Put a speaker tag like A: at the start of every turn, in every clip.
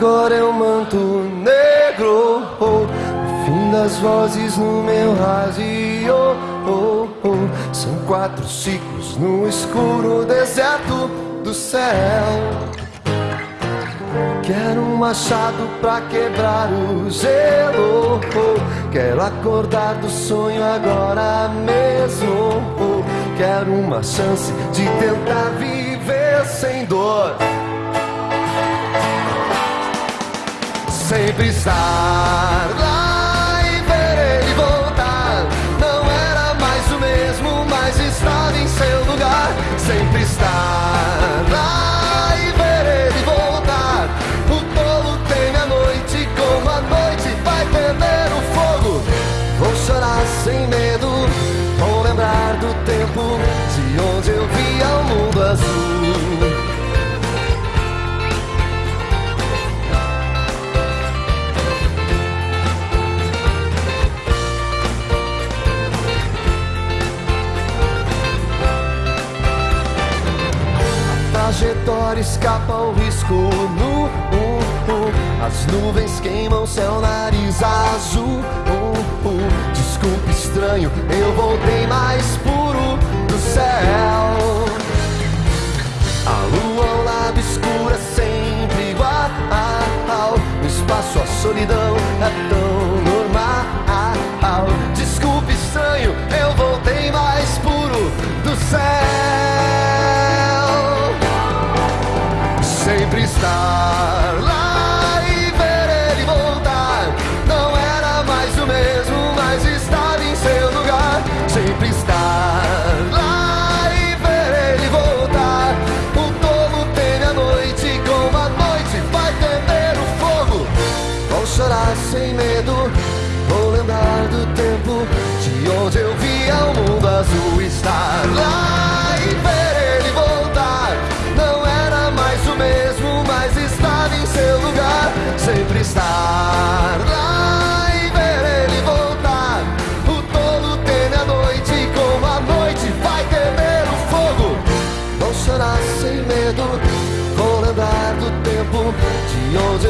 A: agora é o manto negro. Oh, o fim das vozes no meu rádio. Oh, oh, são quatro ciclos no escuro deserto do céu. Quero um machado pra quebrar o gelo. Oh, quero acordar do sonho agora mesmo. Oh, quero uma chance de tentar viver sem dor. Sempre estar lá e ver ele voltar. Não era mais o mesmo, mas estava em seu lugar. Sempre estar lá e ver ele voltar. O tolo teme a noite, como a noite vai temer o fogo. Vou chorar sem medo, vou lembrar do tempo de onde eu via o mundo azul. Trajetória escapa o risco nu. Uh, uh. As nuvens queimam seu nariz azul. Uh. Desculpe, estranho, eu voltei mais puro do céu. A lua ao lado escura sempre igual. No espaço a solidão Sempre estar lá e ver ele voltar. Não era mais o mesmo, mas estava em seu lugar. Sempre estar lá e ver ele voltar. O tolo teme a noite, como a noite vai temer o fogo. Vou chorar sem medo, vou lembrar do tempo de onde eu via o mundo azul. Estar lá Estar lá e ver ele voltar. O tolo teme a noite, como a noite vai temer o fogo. Vou chorar sem medo, vou lembrar do tempo de onde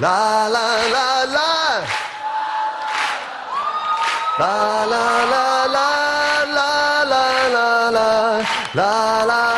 A: la la La la. La la La la la la la la. La la